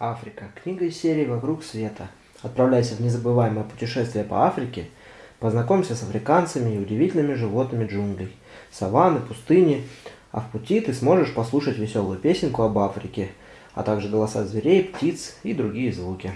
Африка. Книга из серии «Вокруг света». Отправляйся в незабываемое путешествие по Африке, познакомься с африканцами и удивительными животными джунглей, саванны, пустыни, а в пути ты сможешь послушать веселую песенку об Африке, а также голоса зверей, птиц и другие звуки.